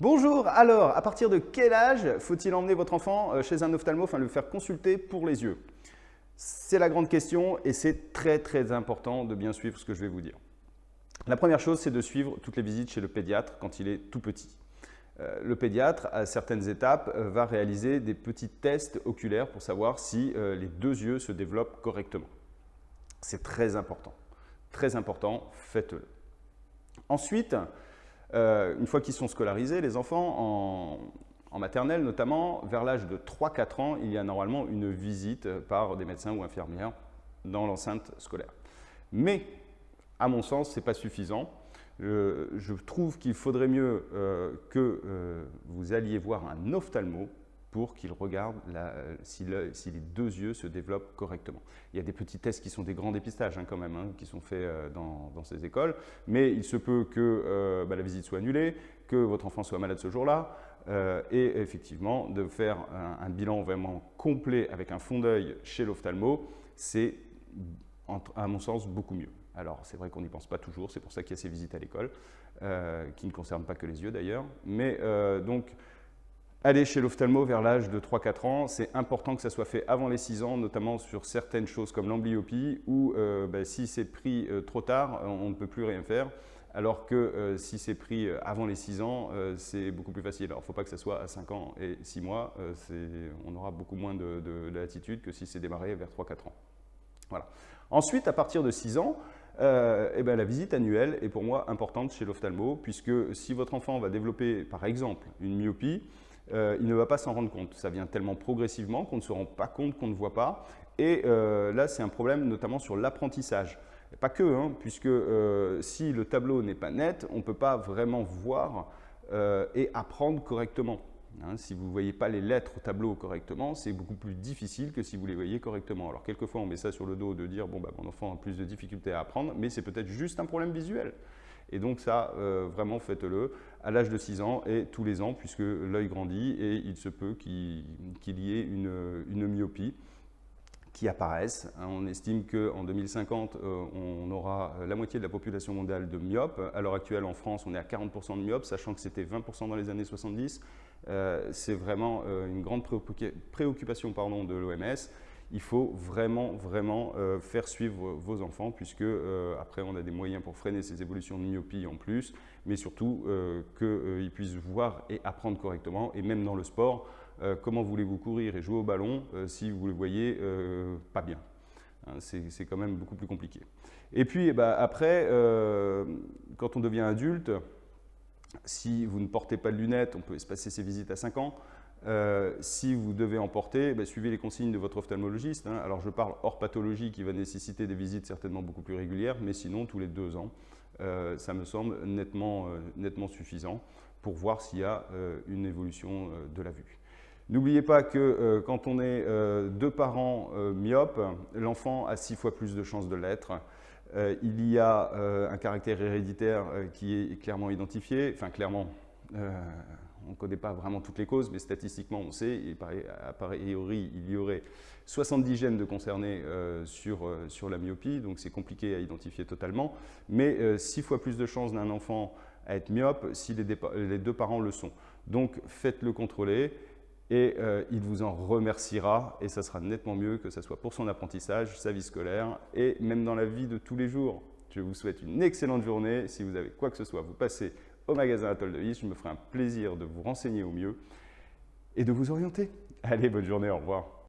Bonjour, alors, à partir de quel âge faut-il emmener votre enfant euh, chez un ophtalmo, enfin le faire consulter pour les yeux? C'est la grande question et c'est très très important de bien suivre ce que je vais vous dire. La première chose, c'est de suivre toutes les visites chez le pédiatre quand il est tout petit. Euh, le pédiatre, à certaines étapes, euh, va réaliser des petits tests oculaires pour savoir si les deux yeux se développent correctement. C'est très important. Très important, faites-le. Ensuite, euh, une fois qu'ils sont scolarisés, les enfants, en, maternelle notamment, vers l'âge de 3-4 ans, il y a normalement une visite par des médecins ou infirmières dans l'enceinte scolaire. Mais, à mon sens, ce n'est pas suffisant. je trouve qu'il faudrait mieux euh, que euh, vous alliez voir un ophtalmo pour qu'il regarde si, les deux yeux se développent correctement. Il y a des petits tests qui sont des grands dépistages hein, quand même, hein, qui sont faits euh, dans, ces écoles, mais il se peut que euh, bah, la visite soit annulée, que votre enfant soit malade ce jour-là, euh, et effectivement de faire un, bilan vraiment complet avec un fond d'œil chez l'ophtalmo, c'est à mon sens beaucoup mieux. Alors c'est vrai qu'on n'y pense pas toujours, c'est pour ça qu'il y a ces visites à l'école, qui ne concernent pas que les yeux d'ailleurs, mais donc Aller chez l'ophtalmo vers l'âge de 3-4 ans, c'est important que ça soit fait avant les 6 ans, notamment sur certaines choses comme l'amblyopie, où euh, bah, si c'est pris euh, trop tard, on ne peut plus rien faire, alors que euh, si c'est pris avant les 6 ans, c'est beaucoup plus facile. Alors il ne faut pas que ça soit à 5 ans et 6 mois, on aura beaucoup moins de, latitude que si c'est démarré vers 3-4 ans. Voilà. Ensuite, à partir de 6 ans, eh ben, la visite annuelle est pour moi importante chez l'ophtalmo, puisque si votre enfant va développer par exemple une myopie, euh, il ne va pas s'en rendre compte. Ça vient tellement progressivement qu'on ne se rend pas compte, qu'on ne voit pas. Et euh, là, c'est un problème notamment sur l'apprentissage. Pas que, hein, puisque euh, si le tableau n'est pas net, on ne peut pas vraiment voir et apprendre correctement. Hein, si vous ne voyez pas les lettres au tableau correctement, c'est beaucoup plus difficile que si vous les voyez correctement. Alors quelquefois, on met ça sur le dos de dire bon, bah, mon enfant a plus de difficultés à apprendre, mais c'est peut-être juste un problème visuel. Et donc ça, euh, vraiment faites-le à l'âge de 6 ans et tous les ans puisque l'œil grandit et il se peut qu'il y ait une, myopie qui apparaisse. Hein, on estime qu'en 2050, euh, on aura la moitié de la population mondiale de myopes. À l'heure actuelle, en France, on est à 40% de myopes, sachant que c'était 20% dans les années 70. Euh, c'est vraiment une grande préoccupation pardon, de l'OMS il faut vraiment, vraiment euh, faire suivre vos enfants puisque euh, après on a des moyens pour freiner ces évolutions de myopie en plus, mais surtout euh, qu'ils puissent voir et apprendre correctement. Et même dans le sport, comment voulez-vous courir et jouer au ballon si vous le voyez pas bien hein, C'est quand même beaucoup plus compliqué. Et puis eh ben, après, quand on devient adulte, si vous ne portez pas de lunettes, on peut espacer ses visites à 5 ans, euh, si vous devez en porter, ben, suivez les consignes de votre ophtalmologiste. Hein. Alors je parle hors pathologie qui va nécessiter des visites certainement beaucoup plus régulières, mais sinon tous les deux ans, euh, ça me semble nettement, euh, nettement suffisant pour voir s'il y a une évolution de la vue. N'oubliez pas que quand on est deux parents myopes, l'enfant a six fois plus de chances de l'être. il y a un caractère héréditaire qui est clairement identifié, enfin clairement, on ne connaît pas vraiment toutes les causes, mais statistiquement, on sait, a priori, il y aurait 70 gènes de concernés euh, sur, euh, sur la myopie, donc c'est compliqué à identifier totalement, mais 6 euh, fois plus de chances d'un enfant à être myope si les, les, deux parents le sont. Donc faites-le contrôler et il vous en remerciera et ça sera nettement mieux que ce soit pour son apprentissage, sa vie scolaire et même dans la vie de tous les jours. Je vous souhaite une excellente journée. Si vous avez quoi que ce soit, vous passez au magasin Atoll de Vie. Je me ferai un plaisir de vous renseigner au mieux et de vous orienter. Allez, bonne journée, au revoir.